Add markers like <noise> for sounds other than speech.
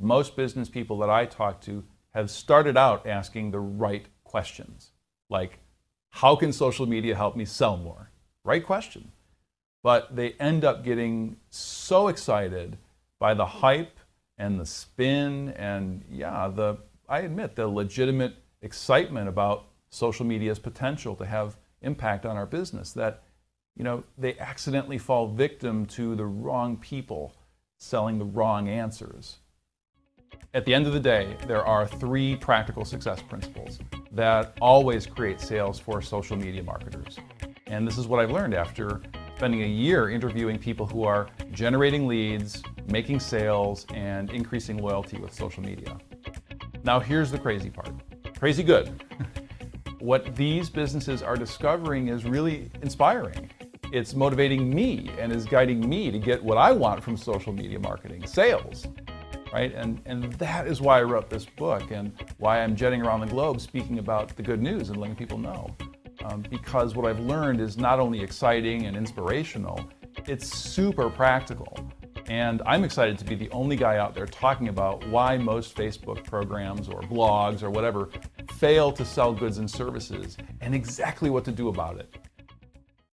most business people that I talk to have started out asking the right questions. Like, how can social media help me sell more? Right question. But they end up getting so excited by the hype and the spin and yeah, the I admit the legitimate excitement about social media's potential to have impact on our business that you know they accidentally fall victim to the wrong people selling the wrong answers. At the end of the day, there are three practical success principles that always create sales for social media marketers. And this is what I've learned after spending a year interviewing people who are generating leads, making sales, and increasing loyalty with social media. Now here's the crazy part. Crazy good. <laughs> what these businesses are discovering is really inspiring. It's motivating me and is guiding me to get what I want from social media marketing, sales right? And, and that is why I wrote this book and why I'm jetting around the globe speaking about the good news and letting people know. Um, because what I've learned is not only exciting and inspirational, it's super practical. And I'm excited to be the only guy out there talking about why most Facebook programs or blogs or whatever fail to sell goods and services and exactly what to do about it.